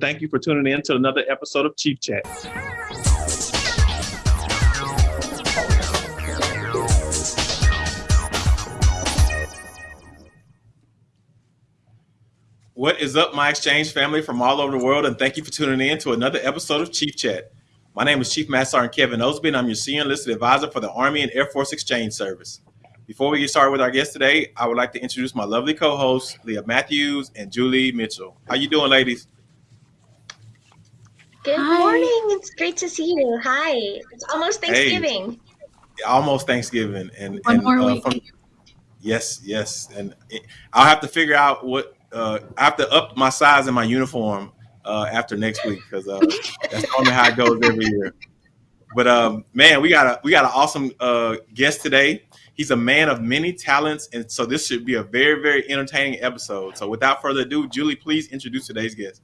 Thank you for tuning in to another episode of Chief Chat. What is up, my exchange family from all over the world, and thank you for tuning in to another episode of Chief Chat. My name is Chief Master Sergeant Kevin Osby, and I'm your senior enlisted advisor for the Army and Air Force Exchange Service. Before we get started with our guest today, I would like to introduce my lovely co-hosts, Leah Matthews and Julie Mitchell. How you doing, ladies? Good Hi. morning. It's great to see you. Hi. It's almost Thanksgiving. Hey, almost Thanksgiving, and, One and more uh, week. From, yes, yes, and it, I'll have to figure out what uh, I have to up my size in my uniform uh, after next week because uh, that's normally how it goes every year. But um, man, we got a we got an awesome uh, guest today. He's a man of many talents, and so this should be a very very entertaining episode. So without further ado, Julie, please introduce today's guest.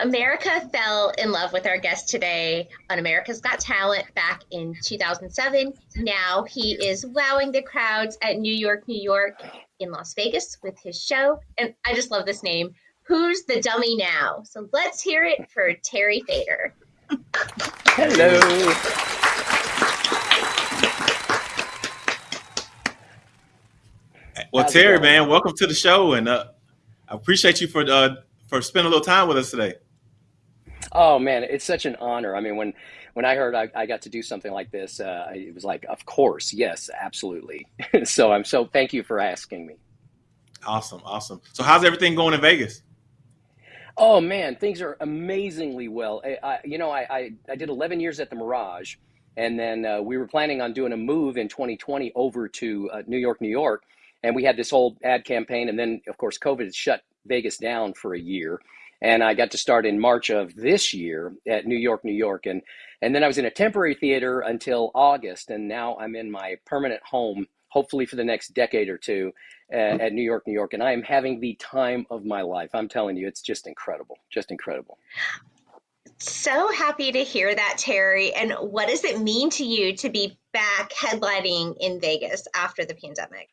America fell in love with our guest today on America's Got Talent back in 2007. Now he is wowing the crowds at New York, New York, in Las Vegas with his show. And I just love this name. Who's the dummy now? So let's hear it for Terry Fator. Hello. Well, How's Terry, man, welcome to the show, and uh, I appreciate you for uh, for spending a little time with us today. Oh man, it's such an honor. I mean, when when I heard I, I got to do something like this, uh, it was like, of course, yes, absolutely. so I'm so thank you for asking me. Awesome, awesome. So how's everything going in Vegas? Oh man, things are amazingly well. I, I you know, I, I, I did 11 years at the Mirage, and then uh, we were planning on doing a move in 2020 over to uh, New York, New York, and we had this whole ad campaign, and then of course COVID shut Vegas down for a year and I got to start in March of this year at New York, New York, and and then I was in a temporary theater until August, and now I'm in my permanent home, hopefully for the next decade or two, uh, at New York, New York, and I am having the time of my life. I'm telling you, it's just incredible, just incredible. So happy to hear that, Terry. And what does it mean to you to be back headlining in Vegas after the pandemic?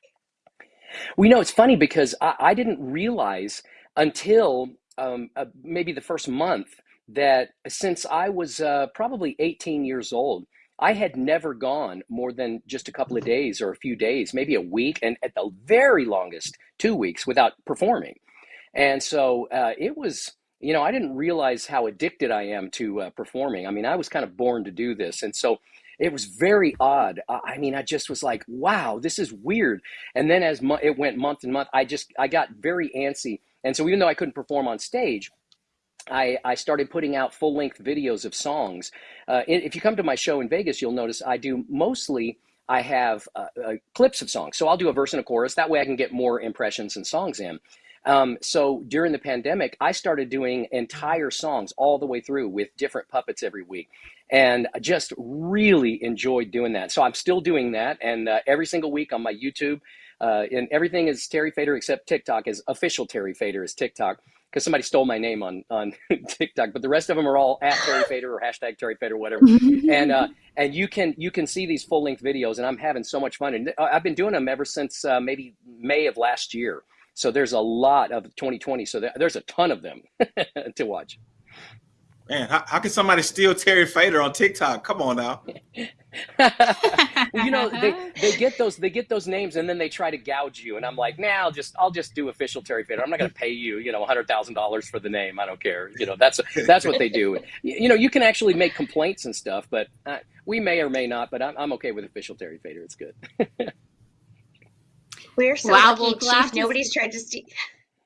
We know it's funny because I, I didn't realize until um, uh, maybe the first month that since I was uh, probably 18 years old, I had never gone more than just a couple of days or a few days, maybe a week, and at the very longest, two weeks without performing. And so uh, it was, you know, I didn't realize how addicted I am to uh, performing. I mean, I was kind of born to do this. And so it was very odd. I mean, I just was like, wow, this is weird. And then as it went month and month, I just, I got very antsy and so even though I couldn't perform on stage, I, I started putting out full length videos of songs. Uh, if you come to my show in Vegas, you'll notice I do mostly, I have uh, uh, clips of songs. So I'll do a verse and a chorus. That way I can get more impressions and songs in. Um, so during the pandemic, I started doing entire songs all the way through with different puppets every week. And I just really enjoyed doing that. So I'm still doing that. And uh, every single week on my YouTube, uh, and everything is Terry Fator except TikTok is official Terry Fator is TikTok because somebody stole my name on on TikTok, but the rest of them are all at Terry Fator or hashtag Terry Fator, whatever. and uh, and you can you can see these full length videos, and I'm having so much fun. And I've been doing them ever since uh, maybe May of last year. So there's a lot of 2020. So there's a ton of them to watch. Man, how, how can somebody steal Terry Fator on TikTok? Come on now. you know, they, they get those they get those names and then they try to gouge you, and I'm like, nah, I'll just I'll just do official Terry Fator. I'm not going to pay you, you know, hundred thousand dollars for the name. I don't care. You know, that's that's what they do. You know, you can actually make complaints and stuff, but uh, we may or may not. But I'm I'm okay with official Terry Fator. It's good. We're so wow, lucky, Chief. Nobody's tried to steal.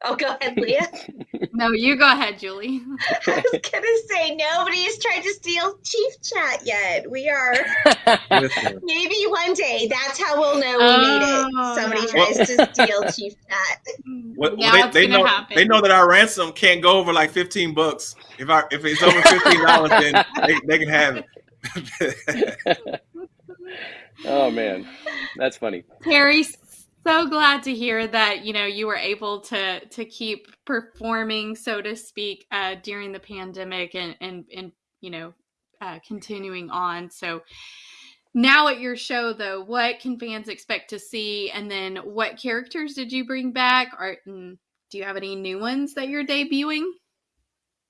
Oh, go ahead, Leah. no, you go ahead, Julie. I was gonna say nobody's tried to steal Chief Chat yet. We are maybe one day. That's how we'll know we made it. Oh, Somebody tries to steal Chief Chat. What, yeah, they, they know happen? they know that our ransom can't go over like fifteen bucks. If our if it's over fifteen dollars, then they, they can have it. oh man, that's funny. Terry so glad to hear that you know you were able to to keep performing so to speak uh, during the pandemic and and and you know uh, continuing on. So now at your show though what can fans expect to see? And then what characters did you bring back? Or do you have any new ones that you're debuting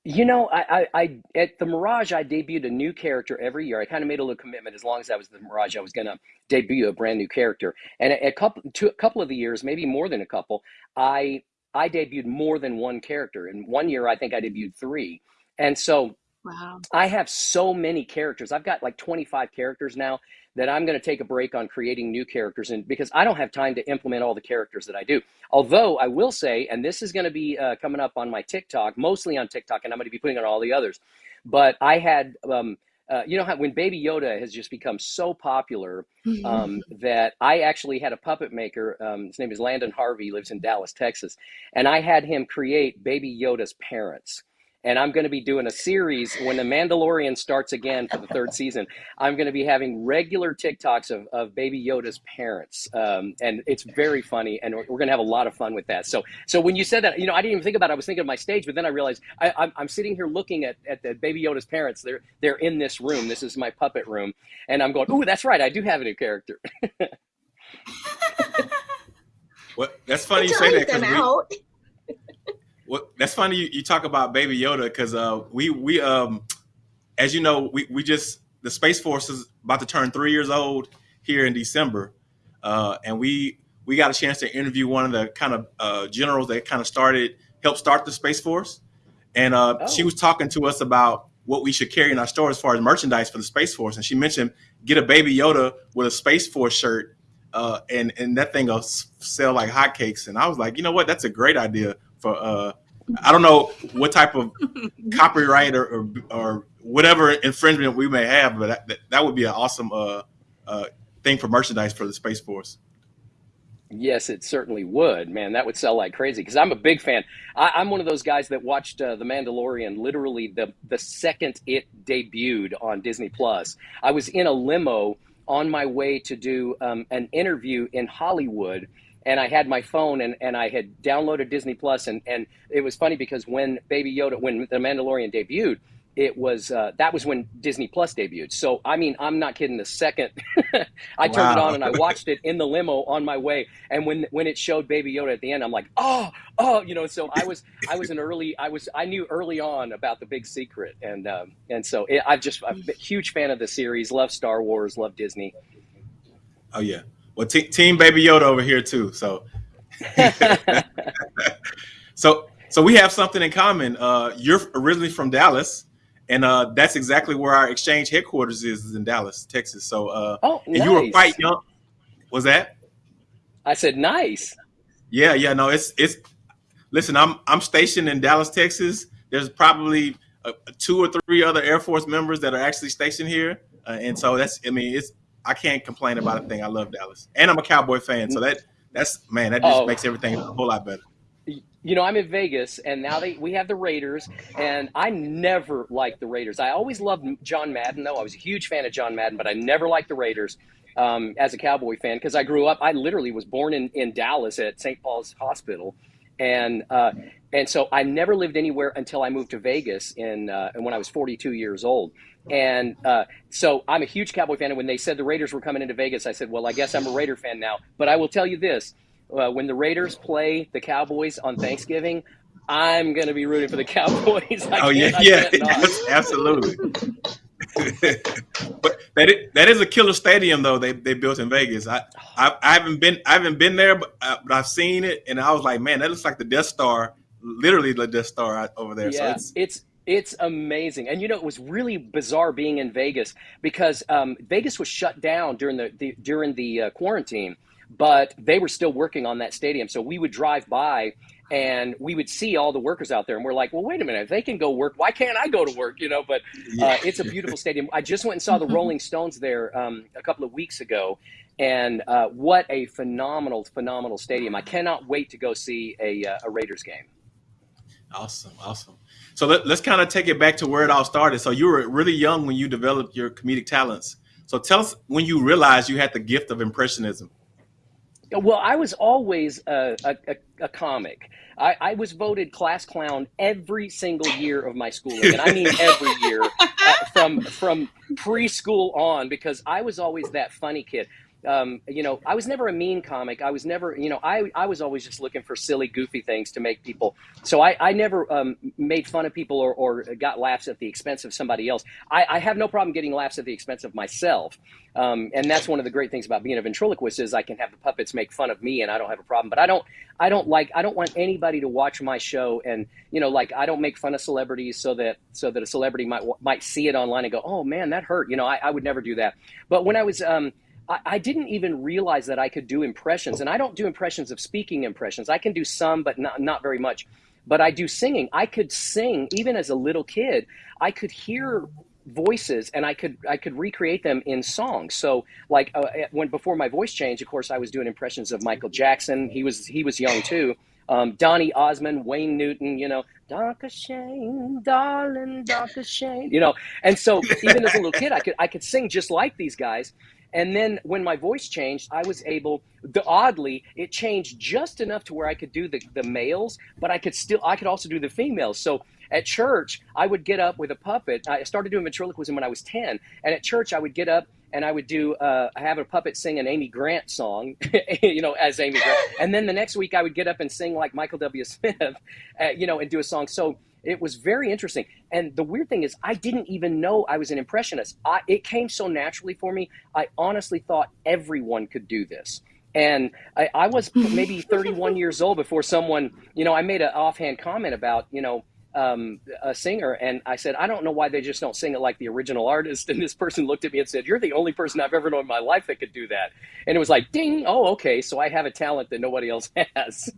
You know, I, I, I at the Mirage, I debuted a new character every year. I kind of made a little commitment. As long as I was the Mirage, I was going to debut a brand new character. And a, a couple, two, a couple of the years, maybe more than a couple, I I debuted more than one character. In one year, I think I debuted three. And so Wow. I have so many characters. I've got like 25 characters now that I'm going to take a break on creating new characters and because I don't have time to implement all the characters that I do. Although I will say, and this is going to be uh, coming up on my TikTok, mostly on TikTok, and I'm going to be putting on all the others. But I had, um, uh, you know, how when Baby Yoda has just become so popular um, that I actually had a puppet maker. Um, his name is Landon Harvey. Lives in Dallas, Texas, and I had him create Baby Yoda's parents and I'm going to be doing a series when The Mandalorian starts again for the third season. I'm going to be having regular TikToks of, of Baby Yoda's parents, um, and it's very funny, and we're, we're, going to have a lot of fun with that. So, so when you said that, you know, I didn't even think about it. I was thinking of my stage, but then I realized I, I'm, I'm sitting here looking at, at the Baby Yoda's parents. They're they're in this room. This is my puppet room, and I'm going, oh, that's right. I do have a new character. well, that's funny you say that because well, that's funny you, you talk about Baby Yoda because uh, we we um, as you know, we we just the Space Force is about to turn three years old here in December, uh, and we we got a chance to interview one of the kind of uh, generals that kind of started helped start the Space Force, and uh, oh. she was talking to us about what we should carry in our store as far as merchandise for the Space Force, and she mentioned get a Baby Yoda with a Space Force shirt. Uh, and and that thing will sell like hotcakes, and I was like, you know what, that's a great idea for uh, I don't know what type of copyright or, or, or whatever infringement we may have, but that, that would be an awesome uh, uh, thing for merchandise for the Space Force. Yes, it certainly would, man. That would sell like crazy because I'm a big fan. I, am one of those guys that watched uh, The Mandalorian literally the the second it debuted on Disney Plus. I was in a limo on my way to do um, an interview in Hollywood and I had my phone and, and I had downloaded Disney Plus and, and it was funny because when Baby Yoda when the Mandalorian debuted, it was uh, that was when Disney Plus debuted. So I mean, I'm not kidding. The second I turned it on and I watched it in the limo on my way, and when when it showed Baby Yoda at the end, I'm like, oh, oh, you know. So I was I was an early I was I knew early on about the big secret, and um, and so it, I've just I'm a huge fan of the series. Love Star Wars. Love Disney. Oh yeah, well, Team Baby Yoda over here too. So, so, so we have something in common. Uh, you're originally from Dallas, and uh, that's exactly where our exchange headquarters is, is in Dallas, Texas. So, uh, oh, and nice. you were quite young. Was that? I said nice. Yeah, yeah. No, it's it's. Listen, I'm I'm stationed in Dallas, Texas. There's probably uh, two or three other Air Force members that are actually stationed here, uh, and so that's. I mean, it's I can't complain about a thing. I love Dallas, and I'm a Cowboy fan, so that that's man, that just oh. makes everything a whole lot better. You know, I'm in Vegas, and now they we have the Raiders, and I never liked the Raiders. I always loved John Madden, though. I was a huge fan of John Madden, but I never liked the Raiders um, as a Cowboy fan because I grew up. I literally was born in in Dallas at St. Paul's Hospital, and uh, and so I never lived anywhere until I moved to Vegas in uh, when I was 42 years old. And uh, so I'm a huge Cowboy fan. And when they said the Raiders were coming into Vegas, I said, well, I guess I'm a Raider fan now. But I will tell you this uh, when the Raiders play the Cowboys on Thanksgiving, I'm going to be rooting for the Cowboys. oh, yeah, yeah, absolutely. but that is, that is a killer stadium though they, they built in Vegas. I, I, I haven't been I haven't been there, but, I, uh, but I've seen it, and I was like, man, that looks like the Death Star, literally the Death Star over there. Yeah, so it's, it's it's amazing. And you know, it was really bizarre being in Vegas because um, Vegas was shut down during the, the during the uh, quarantine, but they were still working on that stadium. So we would drive by and we would see all the workers out there and we're like, well, wait a minute, if they can go work, why can't I go to work? You know, but uh, it's a beautiful stadium. I just went and saw the Rolling Stones there um, a couple of weeks ago. And uh, what a phenomenal, phenomenal stadium. I cannot wait to go see a, uh, a Raiders game. Awesome. Awesome. So let, us kind of take it back to where it all started. So you were really young when you developed your comedic talents. So tell us when you realized you had the gift of impressionism. Well, I was always a, a, a comic. I, I, was voted class clown every single year of my schooling, and I mean every year, uh, from from preschool on, because I was always that funny kid. Um, you know, I was never a mean comic. I was never, you know, I, I was always just looking for silly, goofy things to make people. So I, I never um, made fun of people or, or got laughs at the expense of somebody else. I, I have no problem getting laughs at the expense of myself. Um, and that's one of the great things about being a ventriloquist is I can have the puppets make fun of me and I don't have a problem. But I don't, I don't like, I don't want anybody to watch my show and, you know, like I don't make fun of celebrities so that, so that a celebrity might, might see it online and go, oh man, that hurt. You know, I, I would never do that. But when I was, um, I, didn't even realize that I could do impressions, and I don't do impressions of speaking impressions. I can do some, but not not very much. But I do singing. I could sing even as a little kid. I could hear voices and I could I could recreate them in songs. So like uh, when before my voice changed, of course I was doing impressions of Michael Jackson. He was he was young too. Um, Donny Osmond, Wayne Newton, you know, Danke Schoen, darling, Danke Schoen, you know. And so even as a little kid, I could I could sing just like these guys. And then when my voice changed, I was able, the, oddly, it changed just enough to where I could do the, the males, but I could still, I could also do the females. So at church, I would get up with a puppet. I started doing ventriloquism when I was 10. And at church, I would get up and I would do, uh, have a puppet sing an Amy Grant song, you know, as Amy Grant. And then the next week, I would get up and sing like Michael W. Smith, uh, you know, and do a song. So it was very interesting. And the weird thing is, I didn't even know I was an impressionist. I, it came so naturally for me. I honestly thought everyone could do this. And I, I was maybe 31 years old before someone, you know, I made an offhand comment about, you know, um, a singer, and I said, I don't know why they just don't sing it like the original artist. And this person looked at me and said, You're the only person I've ever known in my life that could do that. And it was like, ding, oh, okay, so I have a talent that nobody else has.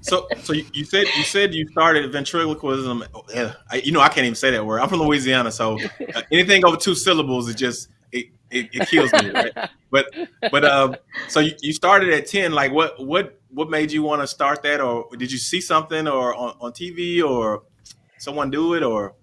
So so you said you said you started ventriloquism. Yeah, I, you know I can't even say that word. I'm from Louisiana, so uh, anything over two syllables is just it, it, it kills me. Right? But but um, so you, you started at ten. Like what what what made you want to start that, or did you see something or on, on TV or someone do it or?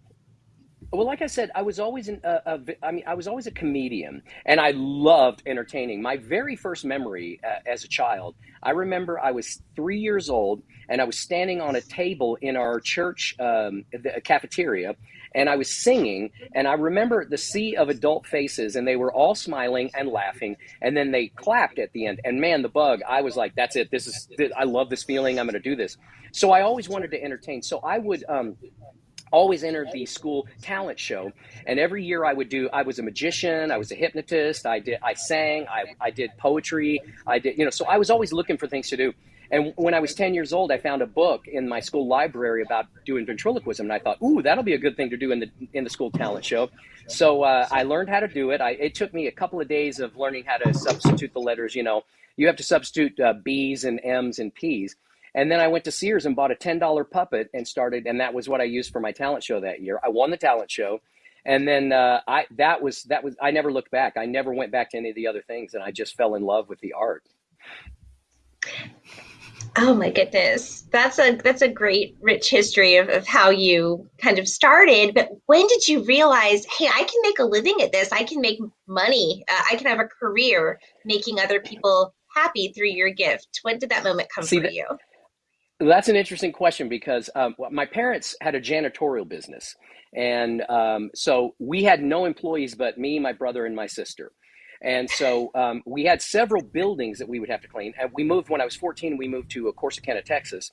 Well, like I said, I was always an, uh, mean, I was always a comedian, and I loved entertaining. My very first memory uh, as a child, I remember I was three years old, and I was standing on a table in our church um, the cafeteria, and I was singing, and I remember the sea of adult faces, and they were all smiling and laughing, and then they clapped at the end. And man, the bug, I was like, "That's it. This is. I love this feeling. I'm going to do this." So I always wanted to entertain. So I would. Um, always entered the school talent show. And every year i would do i was a magician i was a hypnotist i did i sang i, I did poetry i did you know so i was always looking for things to do. And when i was 10 years old i found a book in my school library about doing ventriloquism. And i thought ooh that'll be a good thing to do in the in the school talent show. So uh, i learned how to do it. I, it took me a couple of days of learning how to substitute the letters you know. You have to substitute uh, b's and m's and p's and then I went to Sears and bought a $10 puppet and started, and that was what I used for my talent show that year. I won the talent show. And then uh, I that was that was I never looked back. I never went back to any of the other things, and I just fell in love with the art. Oh my goodness, that's a that's a great rich history of, of how you kind of started. But when did you realize, hey, I can make a living at this? I can make money. Uh, I can have a career making other people happy through your gift. When did that moment come See, for that, you? That's an interesting question because um, my parents had a janitorial business. And um, so we had no employees but me, my brother, and my sister. And so um, we had several buildings that we would have to clean. And we moved when I was 14, we moved to Corsicana, Texas.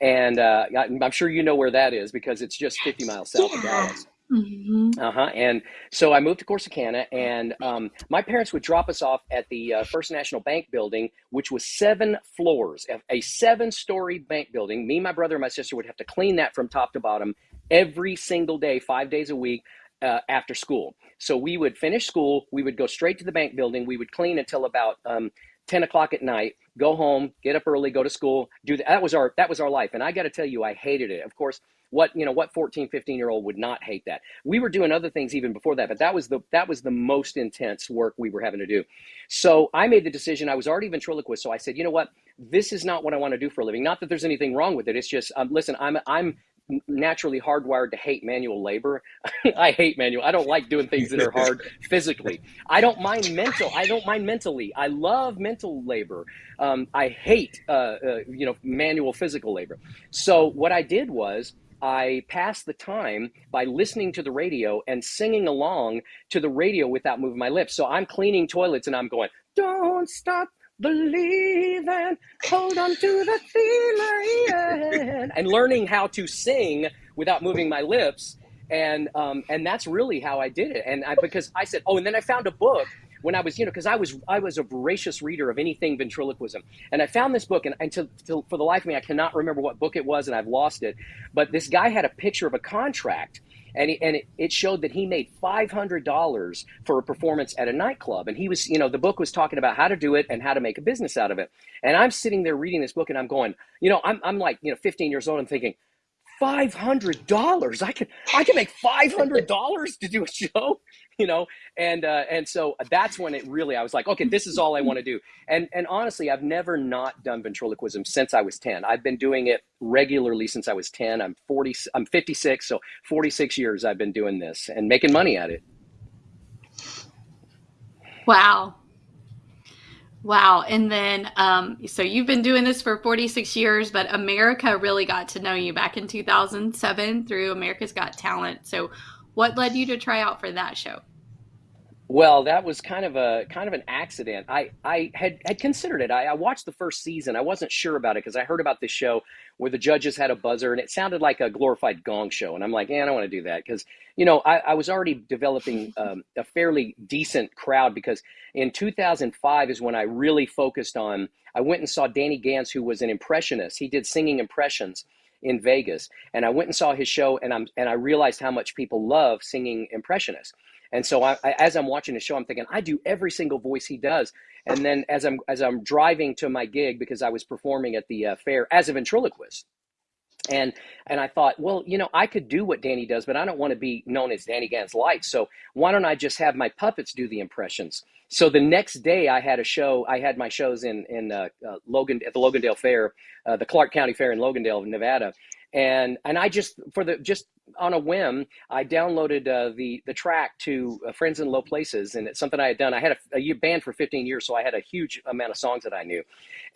And uh, I'm sure you know where that is because it's just 50 miles south yeah. of Dallas. Mm-hmm. Uh huh. And so I moved to Corsicana, and um, my parents would drop us off at the uh, First National Bank building, which was seven floors, a seven story bank building. Me, my brother, and my sister would have to clean that from top to bottom every single day, five days a week. Uh, after school. So we would finish school, we would go straight to the bank building, we would clean until about um, 10 o'clock at night, go home, get up early, go to school, do that. That was our, that was our life. And I got to tell you, I hated it. Of course, what you know what 14 15 year old would not hate that we were doing other things even before that but that was the that was the most intense work we were having to do so i made the decision i was already ventriloquist so i said you know what this is not what i want to do for a living not that there's anything wrong with it it's just um, listen i'm i'm naturally hardwired to hate manual labor. I hate manual. I don't like doing things that are hard physically. I don't mind mental. I don't mind mentally. I love mental labor. Um, I hate uh, uh, you know manual physical labor. So what I did was I pass the time by listening to the radio and singing along to the radio without moving my lips. So I'm cleaning toilets and I'm going, don't stop believing, hold on to the feeling, and learning how to sing without moving my lips. And um, and that's really how I did it. And I, because I said, oh, and then I found a book when I was, you know, because I was I was a voracious reader of anything ventriloquism, and I found this book, and, and to, to, for the life of me, I cannot remember what book it was, and I've lost it. But this guy had a picture of a contract, and he, and it, it showed that he made five hundred dollars for a performance at a nightclub, and he was, you know, the book was talking about how to do it and how to make a business out of it. And I'm sitting there reading this book, and I'm going, you know, I'm I'm like, you know, 15 years old, and thinking five hundred dollars. I can I can make five hundred dollars to do a show, you know. And uh, and so that's when it really I was like, okay, this is all I want to do. And and honestly, I've never not done ventriloquism since I was ten. I've been doing it regularly since I was ten. I'm forty. I'm fifty six, so forty six years I've been doing this and making money at it. Wow. Wow. And then, um, so you've been doing this for 46 years, but America really got to know you back in 2007 through America's Got Talent. So, what led you to try out for that show? Well, that was kind of a kind of an accident. I I had had considered it. I, I watched the first season. I wasn't sure about it because I heard about this show where the judges had a buzzer and it sounded like a glorified gong show. And I'm like, yeah, I don't want to do that because you know I, I was already developing um, a fairly decent crowd because in 2005 is when I really focused on. I went and saw Danny Gans, who was an impressionist. He did singing impressions in Vegas, and I went and saw his show, and I'm and I realized how much people love singing impressionists. And so I, I, as I'm watching the show, I'm thinking I do every single voice he does. And then as I'm as I'm driving to my gig because I was performing at the uh, fair as a ventriloquist, and and I thought, well, you know, I could do what Danny does, but I don't want to be known as Danny Gans Light. So why don't I just have my puppets do the impressions? So the next day, I had a show. I had my shows in in uh, uh, Logan at the Logandale Fair, uh, the Clark County Fair in Logandale, Nevada, and and I just for the just on a whim, I downloaded uh, the the track to uh, Friends in Low Places, and it's something I had done. I had a, a, band for 15 years, so I had a huge amount of songs that I knew,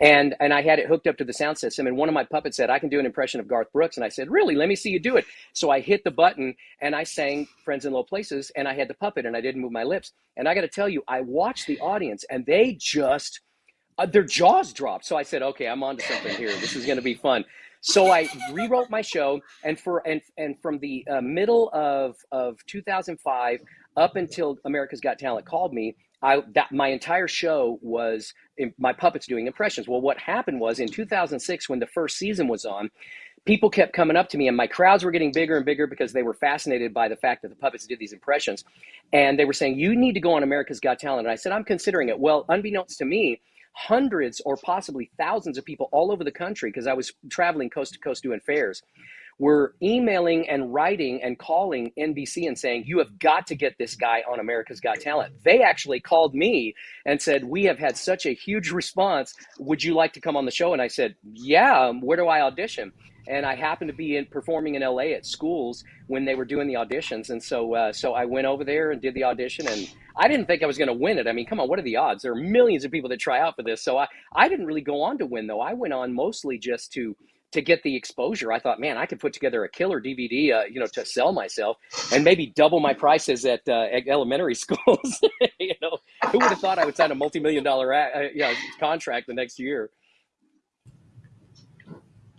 and and I had it hooked up to the sound system. And one of my puppets said, "I can do an impression of Garth Brooks," and I said, "Really? Let me see you do it." So I hit the button and I sang Friends in Low Places, and I had the puppet, and I didn't move my lips. And I got to tell you, I watched the audience, and they just uh, their jaws dropped. So I said, "Okay, I'm on to something here. This is going to be fun." So I rewrote my show, and for and and from the uh, middle of of 2005 up until America's Got Talent called me, I that my entire show was in, my puppets doing impressions. Well, what happened was in 2006 when the first season was on, people kept coming up to me, and my crowds were getting bigger and bigger because they were fascinated by the fact that the puppets did these impressions, and they were saying, "You need to go on America's Got Talent." And I said, "I'm considering it." Well, unbeknownst to me hundreds or possibly thousands of people all over the country because I was traveling coast to coast doing fairs were emailing and writing and calling NBC and saying, You have got to get this guy on America's Got Talent. They actually called me and said, We have had such a huge response. Would you like to come on the show? And I said, Yeah, where do I audition? And I happened to be in performing in LA at schools when they were doing the auditions, and so uh, so I went over there and did the audition, and I didn't think I was going to win it. I mean, come on, what are the odds? There are millions of people that try out for this, so I I didn't really go on to win though. I went on mostly just to to get the exposure. I thought, man, I could put together a killer DVD, uh, you know, to sell myself and maybe double my prices at, uh, at elementary schools. you know, who would have thought I would sign a multi-million dollar uh, you know, contract the next year?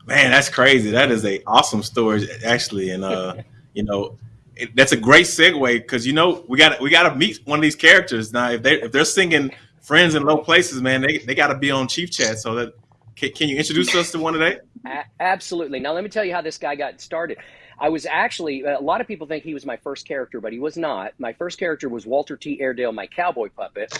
Man, that's crazy. That is a awesome story, actually, and uh, you know, it, that's a great segue because you know we got we got to meet one of these characters now. If they if they're singing "Friends in Low Places," man, they they got to be on Chief Chat. So that can, can you introduce us to one today? Absolutely. Now let me tell you how this guy got started. I was actually a lot of people think he was my first character, but he was not. My first character was Walter T. Airedale, my cowboy puppet.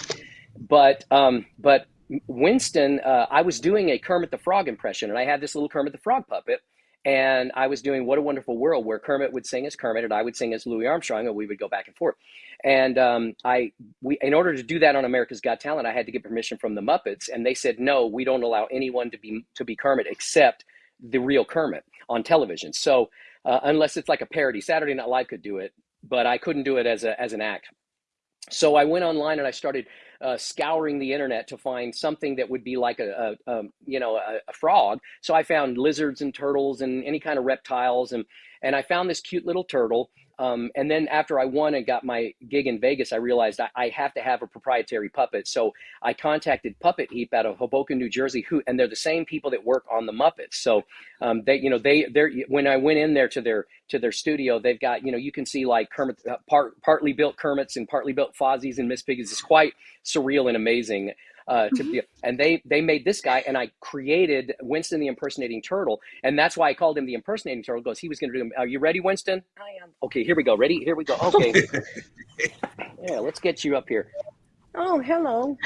But um, but Winston, uh, I was doing a Kermit the Frog impression, and I had this little Kermit the Frog puppet, and I was doing "What a Wonderful World," where Kermit would sing as Kermit, and I would sing as Louis Armstrong, and we would go back and forth. And um, I, we, in order to do that on America's Got Talent, I had to get permission from the Muppets, and they said no, we don't allow anyone to be to be Kermit except the real Kermit on television. So uh, unless it's like a parody, Saturday Night Live could do it, but I couldn't do it as a as an act. So I went online and I started uh, scouring the internet to find something that would be like a, a, a you know a, a, frog. So I found lizards and turtles and any kind of reptiles and and I found this cute little turtle. Um, and then after I won and got my gig in Vegas, I realized I, I, have to have a proprietary puppet. So I contacted Puppet Heap out of Hoboken, New Jersey, who and they're the same people that work on the Muppets. So um, they, you know, they they're when I went in there to their to their studio, they've got you know you can see like Kermit uh, part partly built Kermits and partly built Fozzies and Miss Piggies. It's quite surreal and amazing uh, to mm-hmm. be, and they they made this guy, and I created Winston the impersonating turtle, and that's why I called him the impersonating turtle. Because he was going to do. Are you ready, Winston? I am. Okay, here we go. Ready? Here we go. Okay. yeah, let's get you up here. Oh, hello.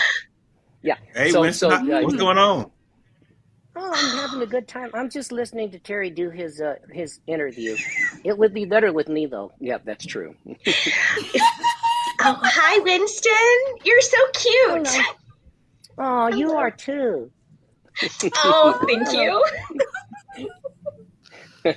Yeah. Hey, so, Winston, so, uh, what's going on? Oh, I'm having a good time. I'm just listening to Terry do his uh, his interview. It would be better with me though. Yeah, that's true. oh, hi, Winston. You're so cute. Hello. Oh, you are too. oh, thank you.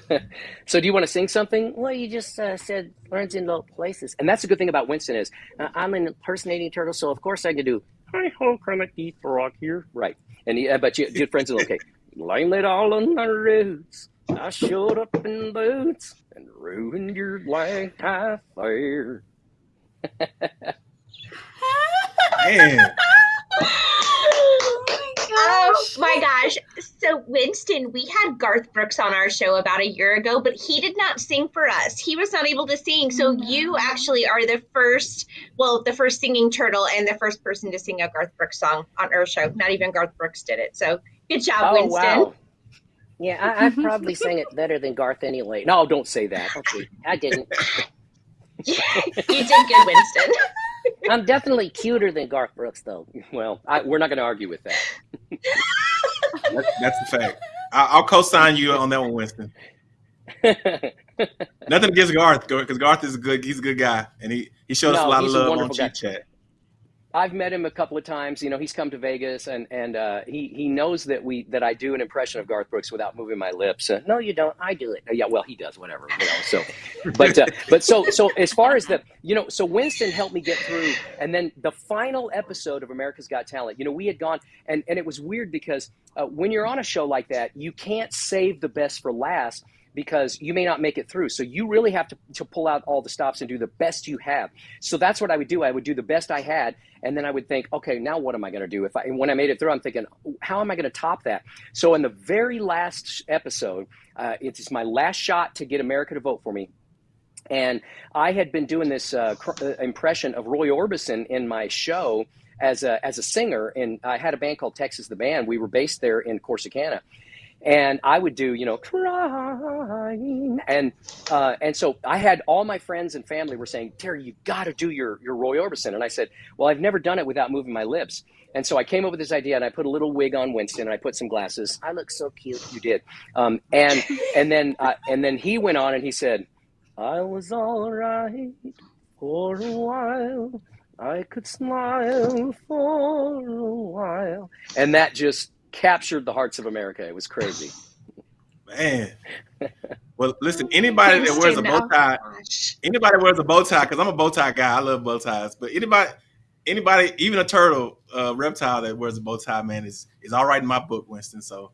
so do you want to sing something? Well, you just uh, said learns in low places. And that's the good thing about Winston is uh, I'm an impersonating turtle, so of course I can do hi ho Kermit the Frog here. Right. And he, uh, but you, your friends are okay. Blame it all on the roots. I showed up in boots and ruined your black tie fair. Man. Oh my gosh. So, Winston, we had Garth Brooks on our show about a year ago, but he did not sing for us. He was not able to sing. So, no. you actually are the first, well, the first singing turtle and the first person to sing a Garth Brooks song on our show. Not even Garth Brooks did it. So, good job, oh, Winston. Wow. Yeah, I, I probably sang it better than Garth anyway. No, don't say that. Okay, I didn't. you did good, Winston. I'm definitely cuter than Garth Brooks, though. Well, I, we're not going to argue with that. that's, that's the fact. I, will co-sign you on that one, Winston. Nothing against Garth, because Garth is a good. He's a good guy, and he he showed no, us a lot of love on Chit Chat. I've met him a couple of times. You know, he's come to Vegas, and and uh, he he knows that we that I do an impression of Garth Brooks without moving my lips. Uh, no, you don't. I do it. Uh, yeah, well, he does. Whatever. You know. So, but uh, but so so as far as the you know, so Winston helped me get through, and then the final episode of America's Got Talent. You know, we had gone, and and it was weird because uh, when you're on a show like that, you can't save the best for last because you may not make it through. So you really have to, to pull out all the stops and do the best you have. So that's what I would do. I would do the best I had. And then I would think, okay, now what am I going to do? If I, and when I made it through, I'm thinking, how am I going to top that? So in the very last episode, uh, it's my last shot to get America to vote for me. And I had been doing this uh, uh, impression of Roy Orbison in my show as a, as a singer. And I had a band called Texas the Band. We were based there in Corsicana and I would do, you know, crying, and uh, and so I had all my friends and family were saying, Terry, you got to do your your Roy Orbison, and I said, well, I've never done it without moving my lips, and so I came up with this idea, and I put a little wig on Winston, and I put some glasses. I look so cute. You did, um, and and then uh, and then he went on and he said, I was all right for a while. I could smile for a while, and that just captured the hearts of America. It was crazy. Man. Well, listen, anybody that wears a bow tie, anybody wears a bow tie, because I'm a bow tie guy. I love bow ties. But anybody, anybody, even a turtle, uh, reptile that wears a bow tie, man, is is all right in my book, Winston. So.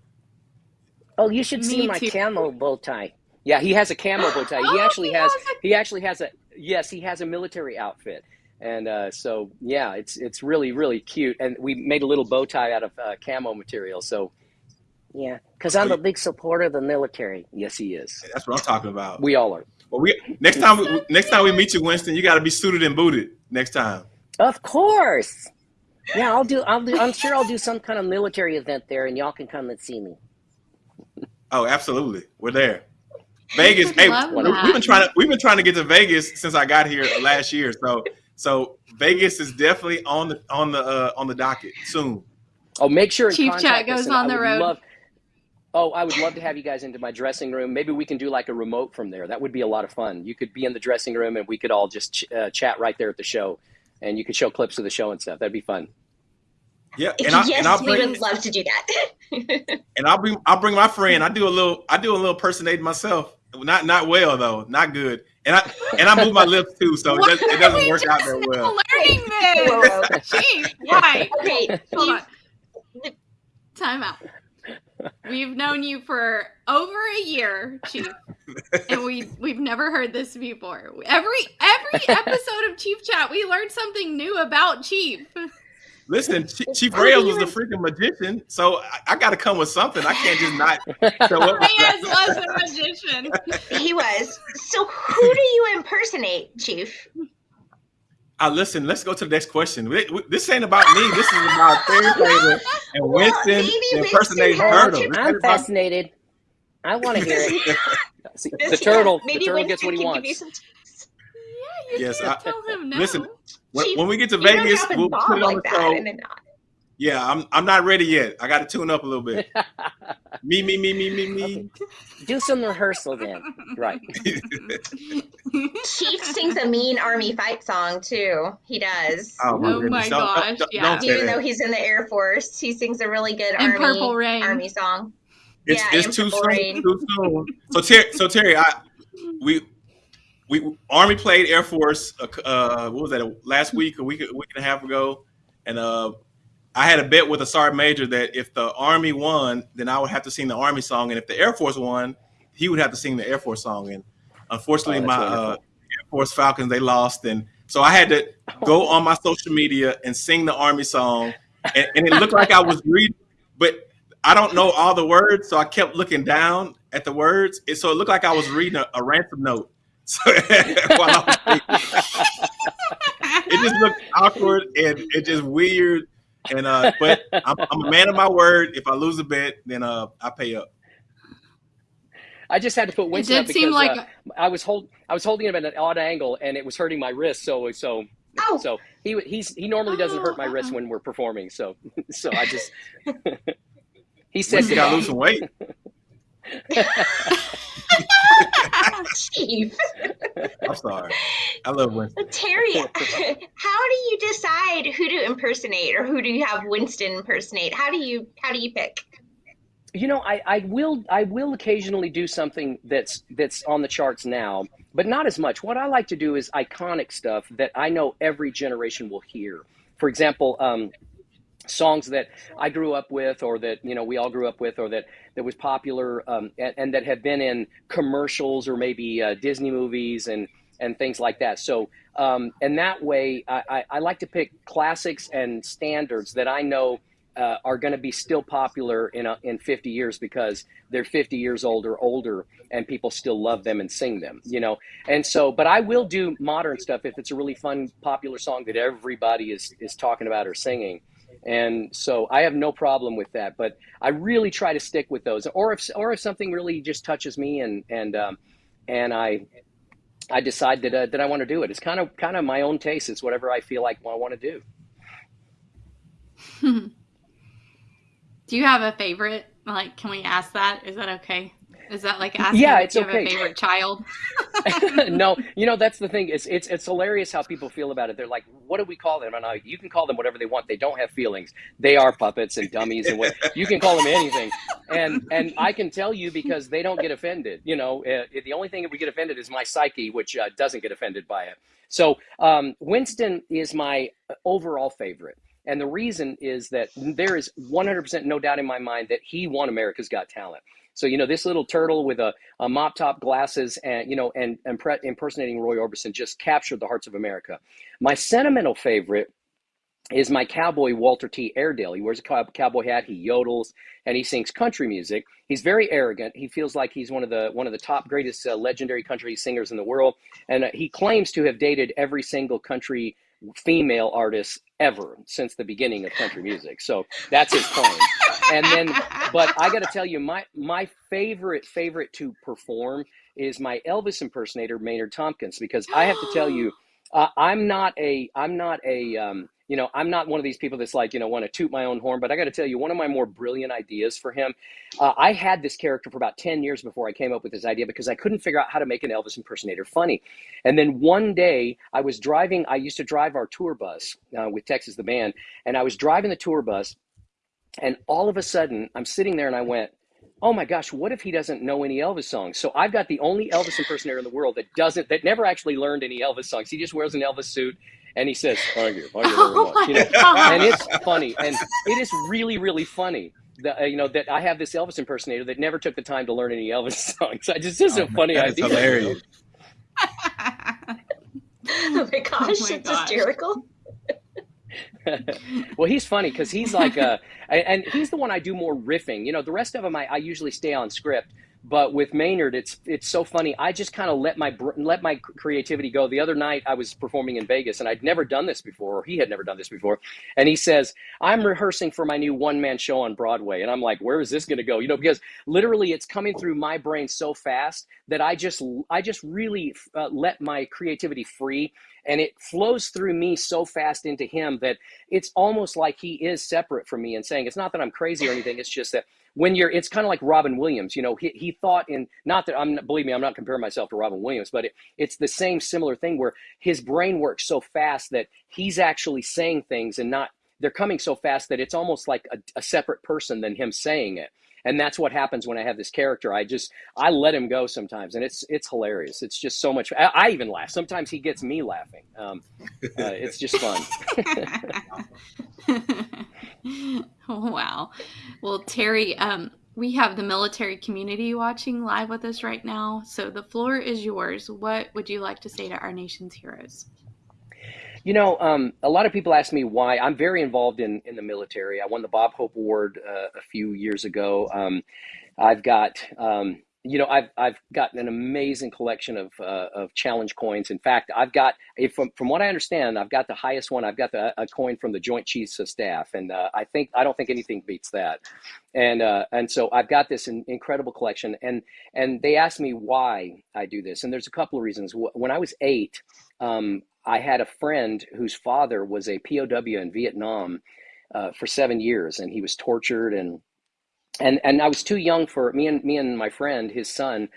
Oh, you should Me see my too. camo bow tie. Yeah, he has a camo bow tie. He oh, actually he has, has a- he actually has a yes, he has a military outfit. And uh, so, yeah, it's it's really really cute, and we made a little bow tie out of uh, camo material. So, yeah, because I'm a big supporter of the military. Yes, he is. That's what I'm talking about. We all are. Well, we next time we, next time we meet you, Winston, you got to be suited and booted next time. Of course. Yeah, I'll do. I'll do. I'm sure I'll do some kind of military event there, and y'all can come and see me. Oh, absolutely. We're there. Vegas. hey, we've been trying to we've been trying to get to Vegas since I got here last year. So so Vegas is definitely on the on the uh, on the docket soon. Oh, make sure Chief Chat goes on the road. Love, oh, I would love to have you guys into my dressing room. Maybe we can do like a remote from there. That would be a lot of fun. You could be in the dressing room and we could all just ch- uh, chat right there at the show, and you could show clips of the show and stuff. That'd be fun. Yeah, and I, yes, and I'll bring, we would love to do that. and I'll bring I'll bring my friend. I do a little I do a little personating myself. Not not well though, not good. And I and I move my lips too, so it, does, it doesn't work out that well. Learning this, Jeez, why? Okay, hold on. Time out. We've known you for over a year, Chief, and we we've never heard this before. Every every episode of Chief Chat, we learned something new about Chief. Listen, Chief Rails was a freaking magician, so I, I got to come with something. I can't just not show up. Reyes was a magician. He was. So, who do you impersonate, Chief? Uh, listen, let's go to the next question. This ain't about me. This is about Terry Taylor and Winston well, impersonating Turtle. I'm fascinated. I want to hear it. See, the turtle, the turtle Winston gets what he wants. Yeah, you yes, I, tell him no. Listen, when, when we get to Vegas, we'll put it on like the show. Yeah, I'm I'm not ready yet. I got to tune up a little bit. me, me, me, me, me, me. Okay. Do some rehearsal then. Right. Chief sings a mean army fight song too. He does. Oh my, oh my gosh! Don't, don't, yeah. Don't Even though he's in the Air Force, he sings a really good and army army song. It's, yeah, it's too soon. Too soon. So Terry, so Terry, I we we Army played Air Force. Uh, uh, what was that? Last week, a week, a week and a half ago, and uh, I had a bet with a sergeant major that if the Army won, then I would have to sing the Army song, and if the Air Force won, he would have to sing the Air Force song. And unfortunately, oh, my uh, Air Force Falcons they lost, and so I had to go on my social media and sing the Army song, and, and it looked like I was reading, but I don't know all the words, so I kept looking down at the words, and so it looked like I was reading a, a ransom note. So it just looked awkward and it just weird. And uh, but I'm, I'm, a man of my word. If I lose a bet, then uh, I pay up. I just had to put Winston up because like... uh, I was hold I was holding him at an odd angle and it was hurting my wrist. So so oh. so he he's he normally doesn't hurt my wrist when we're performing. So so I just he said you gotta lose some weight. Chief. I'm sorry. I love Winston. Terry, how do you decide who to impersonate or who do you have Winston impersonate? How do you how do you pick? You know, I, I will I will occasionally do something that's that's on the charts now, but not as much. What I like to do is iconic stuff that I know every generation will hear. For example, um, songs that I grew up with, or that you know we all grew up with, or that that was popular, um, and, and, that have been in commercials or maybe uh, Disney movies and and things like that. So, um, and that way, I, I, I, like to pick classics and standards that I know uh, are going to be still popular in a, in 50 years because they're 50 years old or older, and people still love them and sing them. You know, and so, but I will do modern stuff if it's a really fun, popular song that everybody is is talking about or singing. And so I have no problem with that, but I really try to stick with those. Or if or if something really just touches me and and um, and I I decide that uh, that I want to do it. It's kind of kind of my own taste. It's whatever I feel like I want to do. do you have a favorite? Like, can we ask that? Is that okay? Is that like asking yeah, it's you okay. have a favorite child? no, you know that's the thing. It's it's it's hilarious how people feel about it. They're like, "What do we call them?" And I, you can call them whatever they want. They don't have feelings. They are puppets and dummies and what you can call them anything. And and I can tell you because they don't get offended. You know, uh, the only thing that we get offended is my psyche, which uh, doesn't get offended by it. So um, Winston is my overall favorite. And the reason is that there is 100% no doubt in my mind that he won America's Got Talent. So you know this little turtle with a, a mop top glasses and you know and, and impersonating Roy Orbison just captured the hearts of America. My sentimental favorite is my cowboy Walter T. Airedale. He wears a cowboy hat, he yodels, and he sings country music. He's very arrogant. He feels like he's one of the one of the top greatest uh, legendary country singers in the world, and uh, he claims to have dated every single country female artists ever since the beginning of country music. So that's his claim. and then, but I got to tell you, my my favorite favorite to perform is my Elvis impersonator Maynard Tompkins because I have to tell you, uh, I'm not a I'm not a um, you know, I'm not one of these people that's like, you know, want to toot my own horn, but I got to tell you, one of my more brilliant ideas for him, uh, I had this character for about 10 years before I came up with this idea because I couldn't figure out how to make an Elvis impersonator funny. And then one day I was driving, I used to drive our tour bus uh, with Texas the Band, and I was driving the tour bus, and all of a sudden I'm sitting there and I went, oh my gosh, what if he doesn't know any Elvis songs? So I've got the only Elvis impersonator in the world that doesn't, that never actually learned any Elvis songs. He just wears an Elvis suit and he says, "Thank you, thank you very much." You know, and it's funny, and it is really, really funny. the, uh, you know that I have this Elvis impersonator that never took the time to learn any Elvis songs. I just this is oh, a funny idea. Hilarious. oh my gosh, oh my it's gosh. hysterical. well, he's funny because he's like, a, and he's the one I do more riffing. You know, the rest of them I, I usually stay on script. But with Maynard, it's it's so funny. I just kind of let my let my creativity go. The other night, I was performing in Vegas, and I'd never done this before, or he had never done this before. And he says, "I'm rehearsing for my new one man show on Broadway," and I'm like, "Where is this going to go?" You know, because literally, it's coming through my brain so fast that I just I just really uh, let my creativity free and it flows through me so fast into him that it's almost like he is separate from me and saying it's not that i'm crazy or anything it's just that when you're it's kind of like robin williams you know he, he thought in not that i'm believe me i'm not comparing myself to robin williams but it, it's the same similar thing where his brain works so fast that he's actually saying things and not they're coming so fast that it's almost like a, a separate person than him saying it. And that's what happens when i have this character. I just i let him go sometimes and it's it's hilarious. It's just so much i, I even laugh. Sometimes he gets me laughing. Um, uh, it's just fun wow well terry um, we have the military community watching live with us right now so the floor is yours what would you like to say to our nation's heroes you know, um, a lot of people ask me why. I'm very involved in, in the military. I won the Bob Hope Award uh, a few years ago. Um, I've got, um, you know, I've, I've got an amazing collection of, uh, of challenge coins. In fact, I've got, from, from what I understand, I've got the highest one. I've got the, a coin from the Joint Chiefs of Staff. And uh, I think, I don't think anything beats that. And, uh, and so I've got this in, incredible collection. And, and they asked me why I do this. And there's a couple of reasons. When I was eight, um, I had a friend whose father was a POW in Vietnam uh, for seven years, and he was tortured and and and I was too young for me and me and my friend, his son.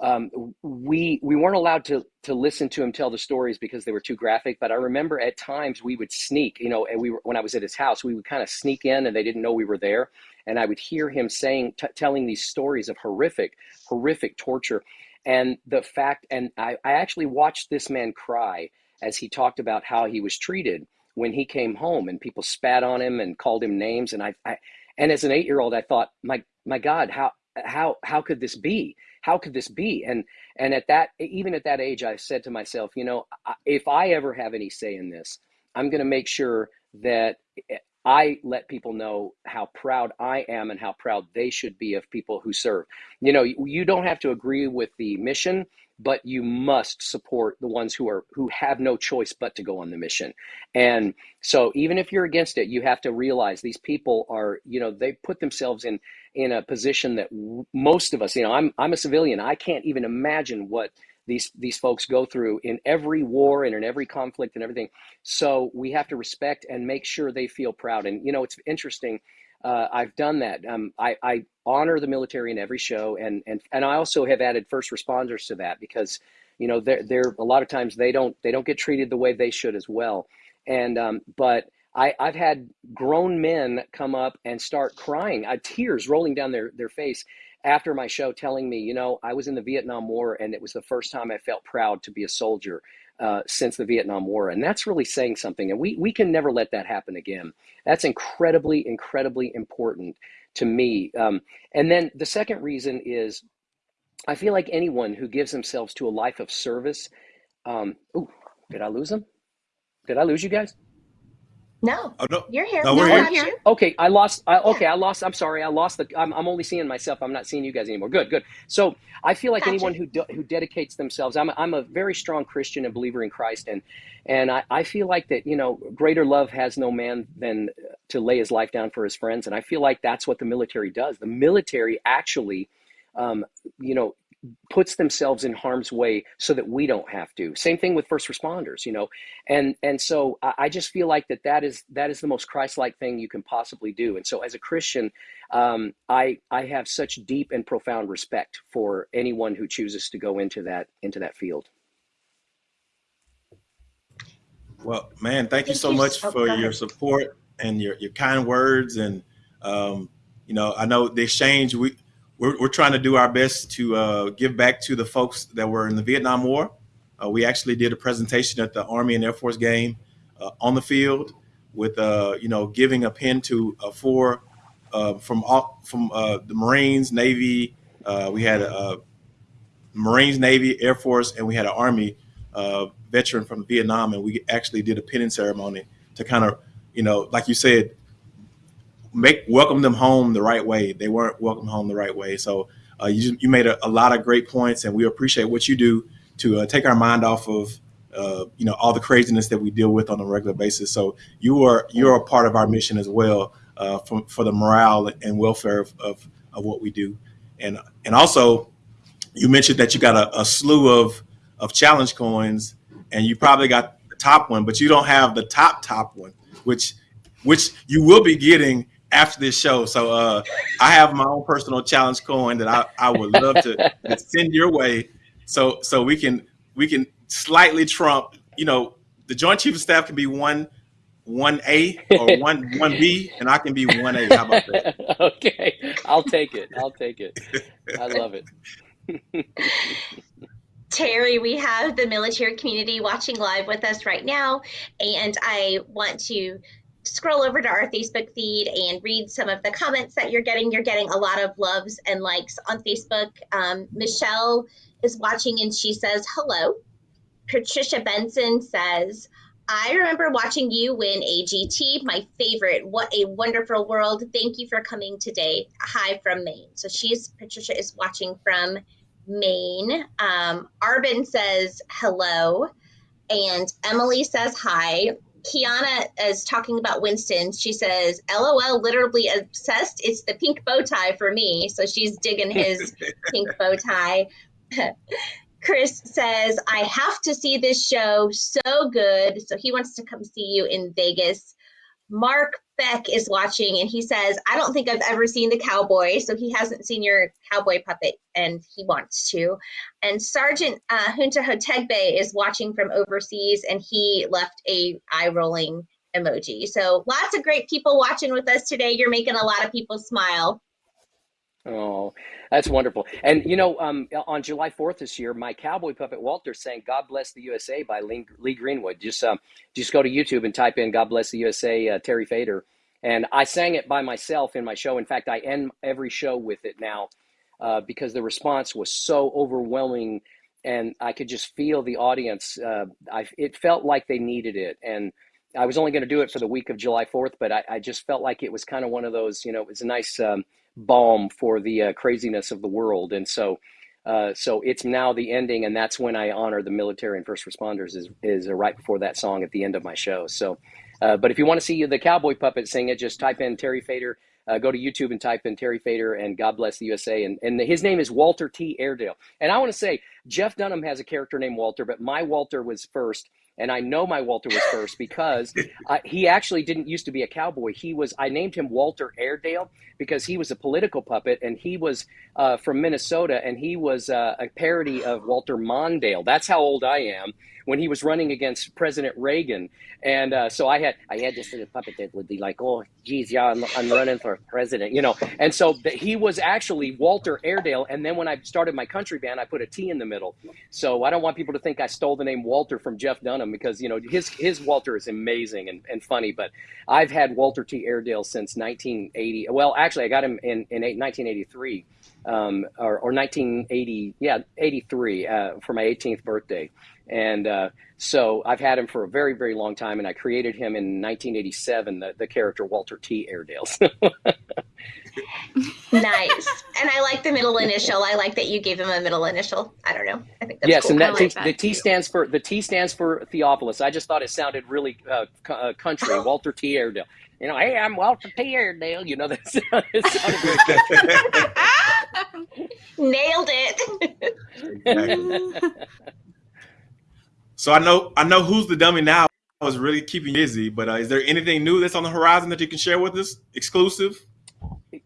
Um, we we weren't allowed to to listen to him tell the stories because they were too graphic. But I remember at times we would sneak, you know, and we were when I was at his house, we would kind of sneak in, and they didn't know we were there. And I would hear him saying, telling these stories of horrific, horrific torture, and the fact. And I, I actually watched this man cry as he talked about how he was treated when he came home and people spat on him and called him names and I, I and as an 8-year-old I thought my my god how how how could this be how could this be and and at that even at that age I said to myself you know if I ever have any say in this I'm going to make sure that eh, I let people know how proud I am and how proud they should be of people who serve. You know, you don't have to agree with the mission, but you must support the ones who are who have no choice but to go on the mission. And so even if you're against it, you have to realize these people are, you know, they put themselves in in a position that most of us, you know, I'm I'm a civilian. I can't even imagine what these these folks go through in every war and in every conflict and everything. So we have to respect and make sure they feel proud. And you know, it's interesting. Uh, I've done that. Um, I, I honor the military in every show, and and and I also have added first responders to that because you know they're they're a lot of times they don't they don't get treated the way they should as well. And um, but I, I've had grown men come up and start crying, uh, tears rolling down their, their face after my show telling me, you know, I was in the Vietnam War and it was the first time I felt proud to be a soldier uh, since the Vietnam War. And that's really saying something. And we, we can never let that happen again. That's incredibly, incredibly important to me. Um, and then the second reason is I feel like anyone who gives themselves to a life of service. Um, oh, did I lose them? Did I lose you guys? No, oh, no. you're here. No, we're no, here. here. Okay, I lost. I, okay, I lost. I'm sorry. I lost the. I'm, I'm only seeing myself. I'm not seeing you guys anymore. Good, good. So I feel like gotcha. anyone who who dedicates themselves. I'm a, I'm a very strong Christian and believer in Christ, and and I, I feel like that. You know, greater love has no man than to lay his life down for his friends, and I feel like that's what the military does. The military actually, um, you know, puts themselves in harm's way so that we don't have to. Same thing with first responders you know? And and so i just feel like that that is that is the most christ-like thing you can possibly do. And so as a christian um, i i have such deep and profound respect for anyone who chooses to go into that into that field. Well man thank you so much for your support and your, your kind words. And um, you know i know the exchange we we're, we're trying to do our best to uh, give back to the folks that were in the Vietnam War. Uh, we actually did a presentation at the Army and Air Force game uh, on the field with, uh, you know, giving a pin to uh, four uh, from all from the Marines, Navy. We had a, Marines, Navy, Air Force, and we had an Army veteran from Vietnam, and we actually did a pinning ceremony to kind of, you know, like you said, make welcome them home the right way. They weren't welcome home the right way. So uh, you you made a, a, lot of great points, and we appreciate what you do to uh, take our mind off of uh, you know all the craziness that we deal with on a regular basis. So you are you're a part of our mission as well uh, for for the morale and welfare of, of, of what we do, and and also you mentioned that you got a, a slew of of challenge coins, and you probably got the top one, but you don't have the top top one, which which you will be getting after this show. So uh, I have my own personal challenge coin that I, I would love to send your way, so so we can we can slightly trump. You know, the Joint Chief of Staff can be one one A or one one B, and I can be one A. How about that? okay, I'll take it. I'll take it. I love it. Terry, we have the military community watching live with us right now, and I want to scroll over to our Facebook feed and read some of the comments that you're getting. You're getting a lot of loves and likes on Facebook. Um, Michelle is watching and she says, Hello. Patricia Benson says, I remember watching you win AGT, my favorite. What a wonderful world. Thank you for coming today. Hi from Maine. So she's, Patricia is watching from Maine. Um, Arbin says hello. And Emily says hi. Kiana is talking about Winston. She says, LOL, literally obsessed. It's the pink bow tie for me. So she's digging his pink bow tie. Chris says, I have to see this show. So good. So he wants to come see you in Vegas. Mark Beck is watching and he says, I don't think I've ever seen the cowboy. So he hasn't seen your cowboy puppet and he wants to. And Sergeant uh, Junta Hotegbe is watching from overseas and he left a eye rolling emoji. So lots of great people watching with us today. You're making a lot of people smile. Oh, that's wonderful. And you know, um, on July 4th this year, my cowboy puppet Walter sang "God Bless the USA" by Lee, Lee Greenwood. Just um, just go to YouTube and type in "God Bless the USA" uh, Terry Fator, and I sang it by myself in my show. In fact, I end every show with it now uh, because the response was so overwhelming, and I could just feel the audience. Uh, I, it felt like they needed it, and I was only going to do it for the week of July 4th, but I, I just felt like it was kind of one of those. You know, it was a nice. Um, balm for the uh, craziness of the world. And so, uh, so it's now the ending, and that's when I honor the military and first responders. Is is uh, right before that song at the end of my show. So, uh, but if you want to see the cowboy puppet sing it, just type in Terry Fator. Uh, go to YouTube and type in Terry Fator and God bless the USA. And, and his name is Walter T. Airedale. And I want to say, Jeff Dunham has a character named Walter, but my Walter was first and I know my Walter was first because uh, he actually didn't used to be a cowboy. He was I named him Walter Airedale because he was a political puppet and he was uh, from Minnesota and he was uh, a parody of Walter Mondale. That's how old I am when he was running against President Reagan. And uh, so I had I had this little puppet that would be like, oh, geez, yeah, I'm, I'm running for president, you know. And so he was actually Walter Airedale. And then when I started my country band, I put a T in the middle. So I don't want people to think I stole the name Walter from Jeff Dunham because you know his his Walter is amazing and, and funny. But I've had Walter T. Airedale since 1980. Well, actually, I got him in in 1983. Um, or, or 1980, yeah, 83 uh, for my 18th birthday. And uh, so I've had him for a very, very long time, and I created him in 1987, the, the character Walter T. Airedale. nice. And I like the middle initial. I like that you gave him a middle initial. I don't know. I think that's yes, cool. and that, like that the T too. stands for the T stands for Theophilus. I just thought it sounded really uh, uh, country. Walter T. Airedale. You know, hey, I'm Walter T. Airedale. You know, that sounded Nailed it. So I know I know who's the dummy now. I was really keeping busy, but uh, is there anything new that's on the horizon that you can share with us, exclusive?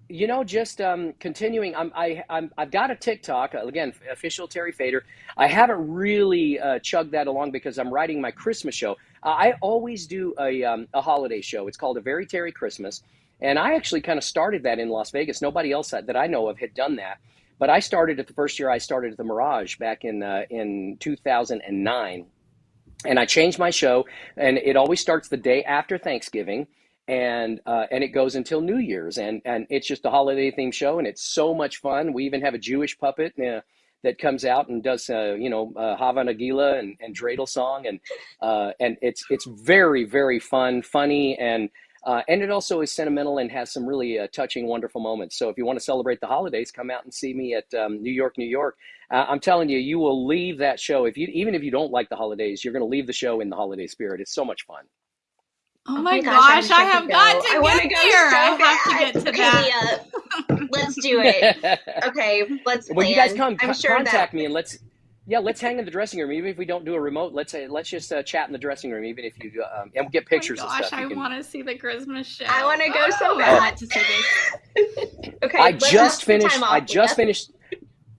You know, just um, continuing. I'm, I, I'm, I've got a TikTok again, official Terry Fator. I haven't really uh, chugged that along because I'm writing my Christmas show. I always do a, um, a holiday show. It's called a Very Terry Christmas, and I actually kind of started that in Las Vegas. Nobody else that I know of had done that, but I started it the first year I started at the Mirage back in uh, in 2009 and I change my show, and it always starts the day after Thanksgiving. and uh, and it goes until New Year's, and and it's just a holiday themed show, and it's so much fun. We even have a Jewish puppet. Uh, that comes out and does uh, you know uh, Hava Nagila and, and dreidel song and uh, and it's it's very very fun, funny and uh, and it also is sentimental and has some really uh, touching, wonderful moments. So if you want to celebrate the holidays, come out and see me at um, New York, New York. Uh, I'm telling you, you will leave that show if you even if you don't like the holidays, you're going to leave the show in the holiday spirit. It's so much fun. Oh, oh my, gosh, gosh I have got to I get there. So I have to get to that. let's do it. Okay, let's. Well, you guys come I'm sure contact that... me and let's yeah, let's hang in the dressing room. Even if we don't do a remote, let's say let's just uh, chat in the dressing room. Even if you um, and we'll get pictures. Oh my gosh, I can... want to see the Christmas show. I want to go oh, so bad to see this. okay, I just finished. I just finished.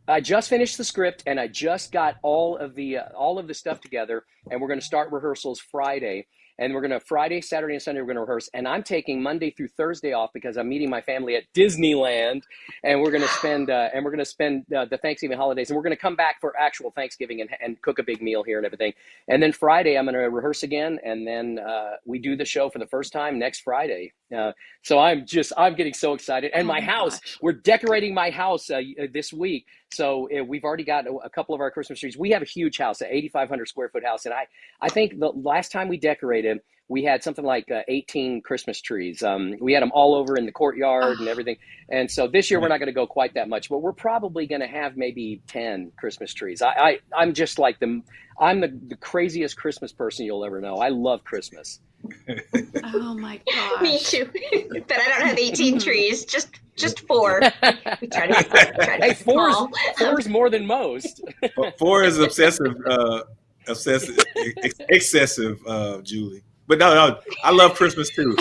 I just finished the script and I just got all of the uh, all of the stuff together, and we're going to start rehearsals Friday and we're going to Friday, Saturday, and Sunday we're going to rehearse. And I'm taking Monday through Thursday off because I'm meeting my family at Disneyland, and we're going to spend uh, and we're going to spend uh, the Thanksgiving holidays, and we're going to come back for actual Thanksgiving and, and cook a big meal here and everything. And then Friday I'm going to rehearse again, and then uh, we do the show for the first time next Friday. Uh, so I'm just I'm getting so excited, and oh my, my house we're decorating my house uh, this week. So uh, we've already got a couple of our Christmas trees. We have a huge house, an 8,500 square foot house, and I I think the last time we decorated we had something like uh, 18 Christmas trees. Um, we had them all over in the courtyard and everything. And so this year we're not going to go quite that much, but we're probably going to have maybe 10 Christmas trees. I, I am just like the I'm the, the craziest Christmas person you'll ever know. I love Christmas. oh my god. Me too. but I don't have 18 trees. Just just four. We try to, try to hey, four is more than most. four is obsessive, uh, obsessive, ex- excessive, uh, Julie. But no, no, I love Christmas too.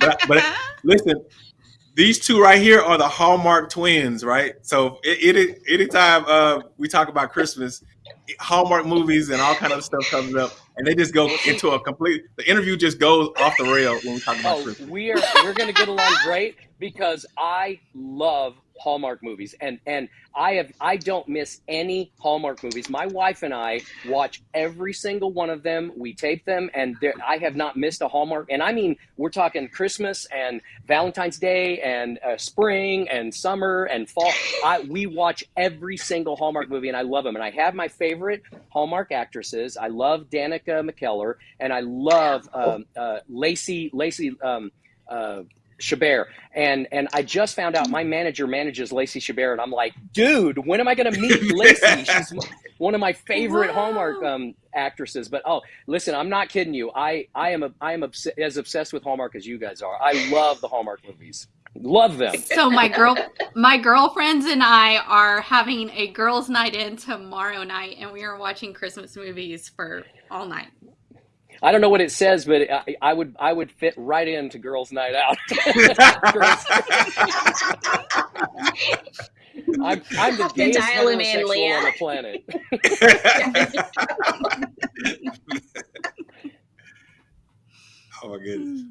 But, but listen, these two right here are the Hallmark twins, right? So it, it anytime uh, we talk about Christmas, Hallmark movies and all kind of stuff comes up, and they just go into a complete. The interview just goes off the rail when we talk about oh, Christmas. We are we're going to get along great because I love Hallmark movies, and and I have I don't miss any Hallmark movies. My wife and I watch every single one of them. We tape them, and I have not missed a Hallmark. And I mean, we're talking Christmas and Valentine's Day and uh, spring and summer and fall. I we watch every single Hallmark movie, and I love them. And I have my favorite Hallmark actresses. I love Danica McKellar, and I love um, uh, Lacey Lacey. Um, uh, Chabert. And and I just found out my manager manages Lacey Chabert, and I'm like, dude, when am I going to meet Lacey? She's one of my favorite wow. Hallmark um, actresses. But oh, listen, I'm not kidding you. I I am a, I am obs- as obsessed with Hallmark as you guys are. I love the Hallmark movies. Love them. So my girl, my girlfriends and I are having a girls' night in tomorrow night, and we are watching Christmas movies for all night. I don't know what it says, but I, I would I would fit right into Girls' Night Out. I'm, I'm the gayest heterosexual on the planet. oh my goodness.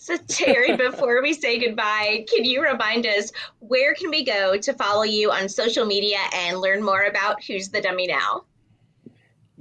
So Terry, before we say goodbye, can you remind us where can we go to follow you on social media and learn more about Who's the Dummy Now?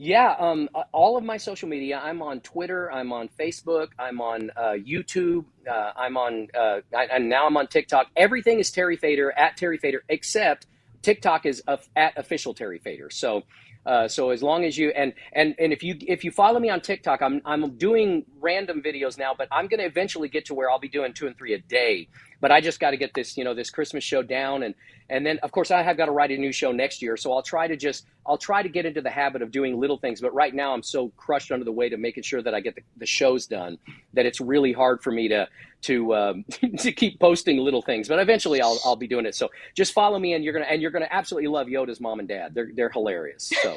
Yeah, um, all of my social media. I'm on Twitter. I'm on Facebook. I'm on uh, YouTube. Uh, I'm on, uh, I, and now I'm on TikTok. Everything is Terry Fator at Terry Fator, except TikTok is at official Terry Fator. So, uh, so as long as you and and and if you if you follow me on TikTok, I'm I'm doing random videos now, but I'm going to eventually get to where I'll be doing two and three a day. But I just got to get this you know this Christmas show down and and then of course I have got to write a new show next year. So I'll try to just I'll try to get into the habit of doing little things. But right now I'm so crushed under the weight of making sure that I get the, the shows done that it's really hard for me to to um, to keep posting little things. But eventually I'll I'll be doing it. So just follow me and you're gonna and you're gonna absolutely love Yoda's mom and dad. They're they're hilarious. So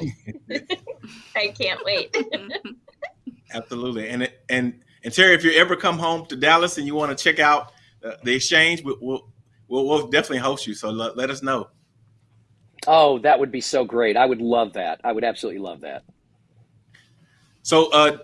I can't wait. absolutely. And and and Terry, if you ever come home to Dallas and you want to check out uh, the exchange, we'll, we'll we'll, we'll definitely host you. So let, let us know. Oh, that would be so great. I would love that. I would absolutely love that. So, uh,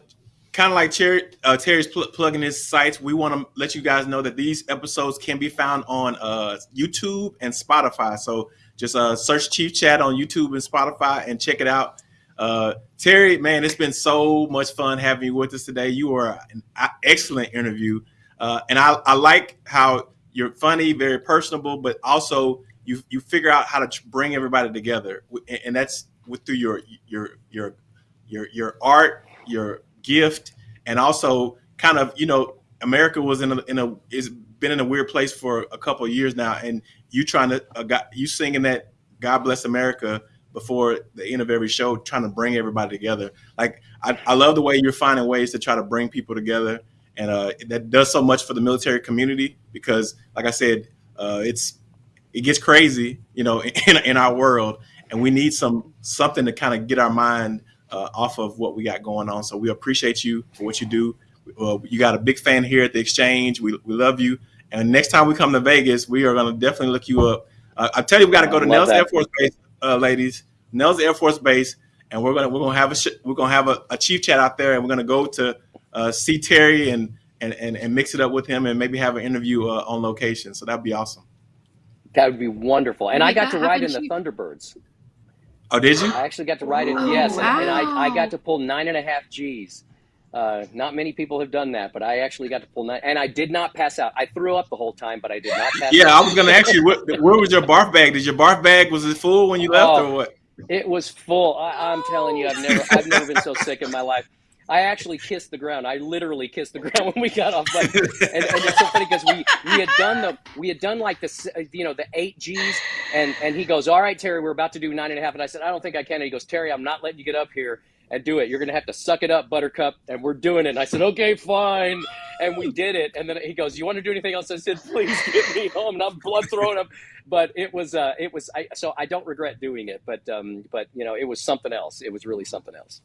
kind of like Terry, uh, Terry's pl- plugging his sites, we want to let you guys know that these episodes can be found on uh, YouTube and Spotify. So just uh, search Chief Chat on YouTube and Spotify and check it out. Uh, Terry, man, it's been so much fun having you with us today. You are an excellent interview. uh, and I, I like how you're funny, very personable, but also you you figure out how to bring everybody together, and that's through your your your your your art, your gift, and also kind of you know America was in a in a is been in a weird place for a couple years now, and you trying to uh, you singing that God bless America before the end of every show, trying to bring everybody together. Like I, I love the way you're finding ways to try to bring people together, and uh, that does so much for the military community because, like I said, uh, it's it gets crazy, you know, in, in our world, and we need some something to kind of get our mind uh, off of what we got going on. So we appreciate you for what you do. Uh, you got a big fan here at the exchange. We, we love you. And next time we come to Vegas, we are going to definitely look you up. Uh, I tell you, we got to go to Nellis Air Force Base, uh, ladies. Nellis Air Force Base, and we're gonna we're gonna have a we're gonna have a, a, chief chat out there, and we're gonna go to uh, see Terry and, and and and mix it up with him, and maybe have an interview uh, on location. So that'd be awesome. That would be wonderful. And I got to ride in the Thunderbirds. Oh, did you? I actually got to ride it. Oh, yes, wow. and I, I got to pull nine and a half G's. Uh, not many people have done that, but I actually got to pull nine, and I did not pass out. I threw up the whole time, but I did not pass yeah, out. Yeah, I was going to ask you, what, where was your barf bag? Did your barf bag was it full when you left, oh, or what? It was full. I, am telling you, I've never, I've never been so sick in my life. I actually kissed the ground. I literally kissed the ground when we got off. But and, and it's so funny because we we had done the we had done like the you know the eight G's, and and he goes, all right, Terry, we're about to do nine and a half, and I said, I don't think I can. And he goes, Terry, I'm not letting you get up here and do it. You're gonna have to suck it up, Buttercup, and we're doing it. And I said, okay, fine, and we did it. And then he goes, you want to do anything else? I said, please get me home. And I'm blood throwing up, but it was uh, it was I, so I don't regret doing it, but um, but you know, it was something else. It was really something else.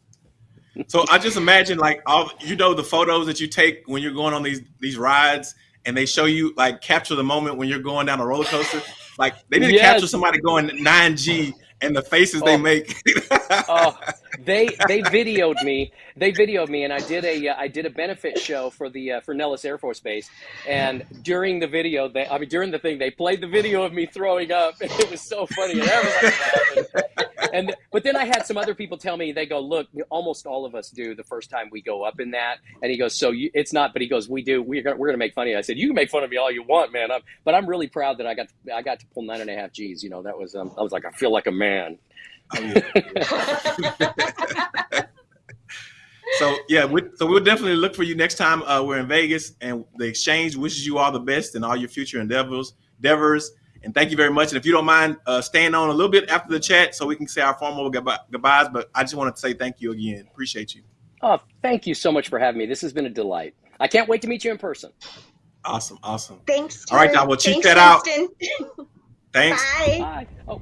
So I just imagine like all you know the photos that you take when you're going on these these rides and they show you like capture the moment when you're going down a roller coaster. Like they need to yes. capture somebody going 9G and the faces oh. they make. oh, they they videoed me. They videoed me, and I did a uh, I did a benefit show for the uh, for Nellis Air Force Base. And during the video, they I mean during the thing, they played the video of me throwing up. and It was so funny, and everybody And but then I had some other people tell me they go, look, almost all of us do the first time we go up in that. And he goes, so you, it's not, but he goes, we do. We're gonna we're gonna make fun of you. I said, you can make fun of me all you want, man. I'm, but I'm really proud that I got I got to pull nine and a half G's. You know, that was um, I was like, I feel like a man. So yeah, we, so we'll definitely look for you next time uh, we're in Vegas, and the exchange wishes you all the best in all your future endeavors. Endeavors, and thank you very much. And if you don't mind uh, staying on a little bit after the chat, so we can say our formal goodbyes. But I just wanted to say thank you again. Appreciate you. Oh, thank you so much for having me. This has been a delight. I can't wait to meet you in person. Awesome, awesome. Thanks. All right, now we'll check that Winston. out. Thanks. Bye. Bye. Oh.